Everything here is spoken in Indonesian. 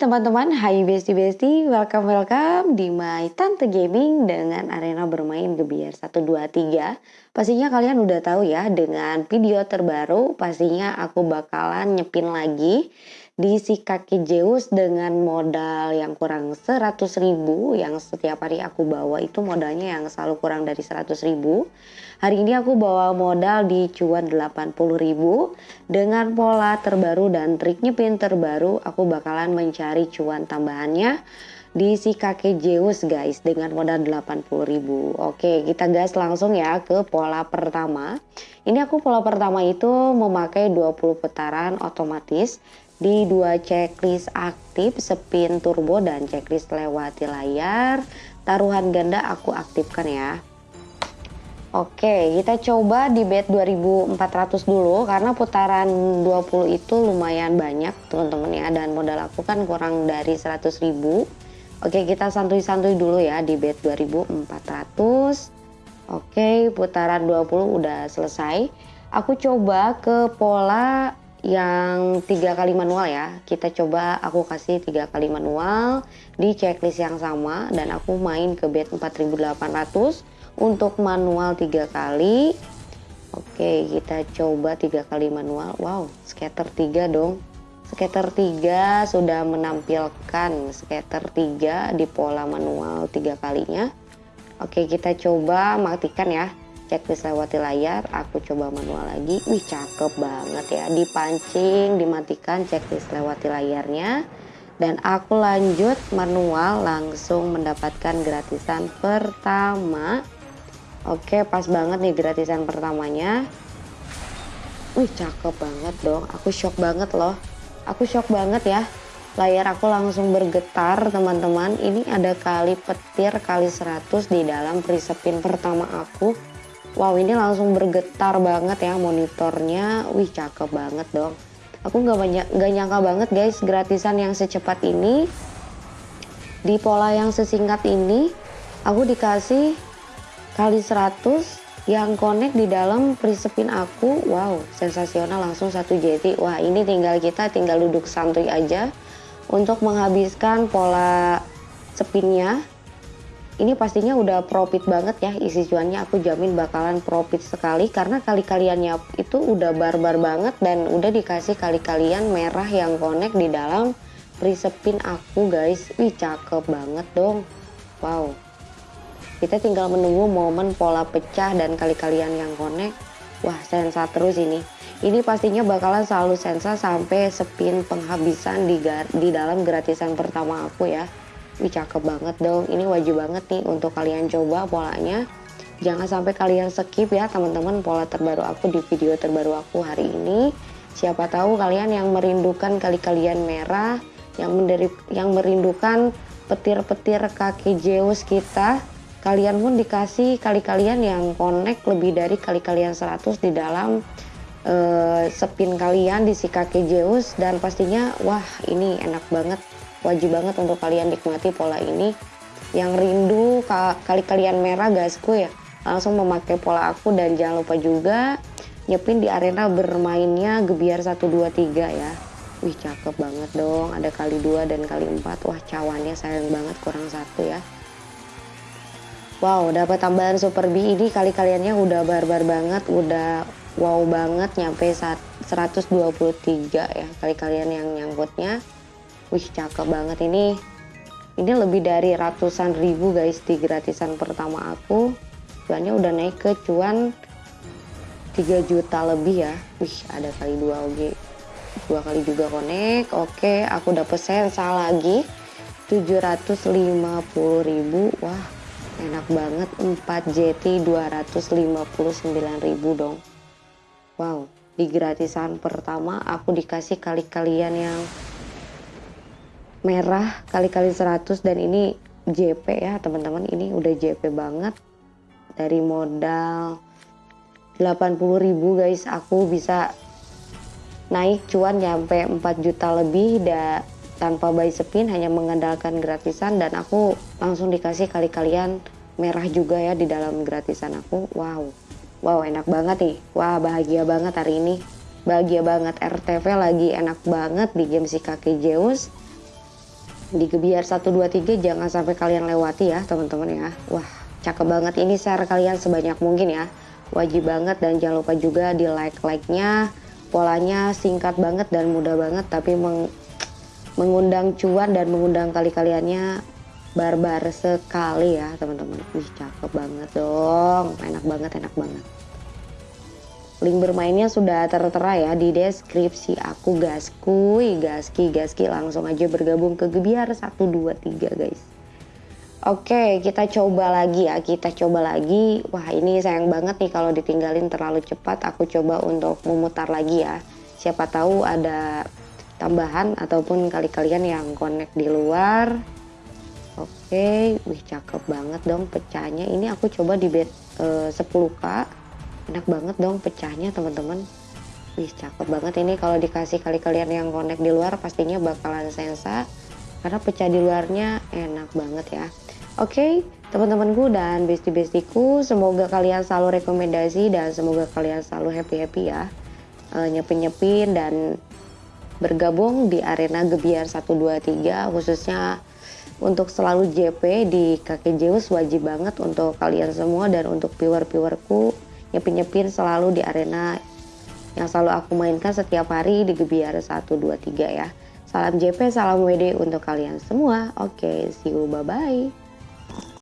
teman-teman, hai besti-besti, welcome welcome di My Tante Gaming dengan arena bermain Gebiar 123. Pastinya kalian udah tahu ya dengan video terbaru pastinya aku bakalan nyepin lagi di si kaki Zeus dengan modal yang kurang 100 ribu yang setiap hari aku bawa itu modalnya yang selalu kurang dari 100 ribu. Hari ini aku bawa modal di cuan 80 ribu. Dengan pola terbaru dan trik nyepin terbaru aku bakalan mencari cuan tambahannya di si kakek Zeus guys dengan modal 80 ribu. Oke kita gas langsung ya ke pola pertama. Ini aku pola pertama itu memakai 20 putaran otomatis di dua checklist aktif spin turbo dan checklist lewati layar taruhan ganda aku aktifkan ya. Oke kita coba di bet 2400 dulu karena putaran 20 itu lumayan banyak teman-teman ya dan modal aku kan kurang dari 100 ribu. Oke kita santuy-santuy dulu ya di bet 2400 Oke putaran 20 udah selesai. Aku coba ke pola yang tiga kali manual ya. Kita coba aku kasih tiga kali manual di checklist yang sama. Dan aku main ke bet 4800 untuk manual tiga kali. Oke kita coba tiga kali manual. Wow scatter tiga dong. Scatter tiga sudah menampilkan scatter tiga di pola manual tiga kalinya. Oke kita coba matikan ya checklist lewati layar aku coba manual lagi. Wih cakep banget ya. Dipancing dimatikan checklist lewati layarnya. Dan aku lanjut manual langsung mendapatkan gratisan pertama. Oke pas banget nih gratisan pertamanya. Wih cakep banget dong. Aku shock banget loh. Aku shock banget ya. Layar aku langsung bergetar teman-teman. Ini ada kali petir kali 100 di dalam prisepin pertama aku Wow ini langsung bergetar banget ya monitornya. Wih cakep banget dong. Aku nggak banyak nggak nyangka banget guys gratisan yang secepat ini di pola yang sesingkat ini aku dikasih kali 100 yang connect di dalam prisepin aku wow sensasional langsung satu JT wah ini tinggal kita tinggal duduk santuy aja untuk menghabiskan pola spinnya ini pastinya udah profit banget ya isi cuannya. Aku jamin bakalan profit sekali karena kali-kaliannya itu udah barbar banget dan udah dikasih kali-kalian merah yang connect di dalam prisepin aku guys. Wih cakep banget dong. Wow. Kita tinggal menunggu momen pola pecah dan kali-kalian yang connect. Wah sensa terus ini. Ini pastinya bakalan selalu sensa sampai spin penghabisan di, di dalam gratisan pertama aku ya Wih cakep banget dong. Ini wajib banget nih untuk kalian coba polanya. Jangan sampai kalian skip ya teman-teman pola terbaru aku di video terbaru aku hari ini. Siapa tahu kalian yang merindukan kali kalian merah, yang menderi, yang merindukan petir-petir kaki Zeus kita, kalian pun dikasih kali kalian yang connect lebih dari kali kalian 100 di dalam uh, spin kalian di si kaki Zeus dan pastinya wah ini enak banget wajib banget untuk kalian nikmati pola ini. Yang rindu kali kalian merah gasku ya langsung memakai pola aku dan jangan lupa juga nyepin di arena bermainnya gebiar 123 ya. Wih cakep banget dong ada kali dua dan kali empat. Wah cawannya sayang banget kurang satu ya. Wow dapat tambahan super B ini kali kaliannya udah barbar banget udah wow banget nyampe 123 ya kali kalian yang nyangkutnya Wih cakep banget ini. Ini lebih dari ratusan ribu guys di gratisan pertama aku. Cuannya udah naik ke cuan 3 juta lebih ya. Wih ada kali dua oke. Dua kali juga connect. Oke aku dapet sensa lagi. 750 ribu. Wah enak banget 4 JT 259 ribu dong. Wow di gratisan pertama aku dikasih kali kalian yang merah kali-kali 100 dan ini JP ya teman-teman. Ini udah JP banget. Dari modal 80.000 guys aku bisa naik cuan nyampe 4 juta lebih da, tanpa buy spin hanya mengandalkan gratisan. Dan aku langsung dikasih kali-kalian merah juga ya di dalam gratisan aku. Wow. Wow enak banget nih. Wah bahagia banget hari ini. Bahagia banget. RTV lagi enak banget di game si kaki Zeus di gebiar 123 jangan sampai kalian lewati ya teman-teman ya. Wah cakep banget ini share kalian sebanyak mungkin ya. Wajib banget dan jangan lupa juga di like like nya polanya singkat banget dan mudah banget tapi meng mengundang cuan dan mengundang kali kaliannya barbar sekali ya teman-teman. Wih cakep banget dong. Enak banget enak banget Link bermainnya sudah tertera ya di deskripsi aku gaskuy, gaski, gaski langsung aja bergabung ke Gebiar 123 guys. Oke, kita coba lagi ya, kita coba lagi. Wah, ini sayang banget nih kalau ditinggalin terlalu cepat. Aku coba untuk memutar lagi ya. Siapa tahu ada tambahan ataupun kali kalian yang connect di luar. Oke, wih cakep banget dong pecahnya. Ini aku coba di bed uh, 10k enak banget dong pecahnya teman-teman. Wih cakep banget ini. Kalau dikasih kali kalian yang connect di luar pastinya bakalan sensa. Karena pecah di luarnya enak banget ya. Oke okay, teman-temanku dan bestie-bestieku semoga kalian selalu rekomendasi dan semoga kalian selalu happy-happy ya. Uh, nyepin-nyepin dan bergabung di arena Gebiar 123 khususnya untuk selalu JP di kakek Zeus. Wajib banget untuk kalian semua dan untuk viewer-viewerku nyepin-nyepin selalu di arena yang selalu aku mainkan setiap hari di Gebiar 1, 2, 3 ya. Salam JP, salam WD untuk kalian semua. Oke, okay, see you, bye-bye.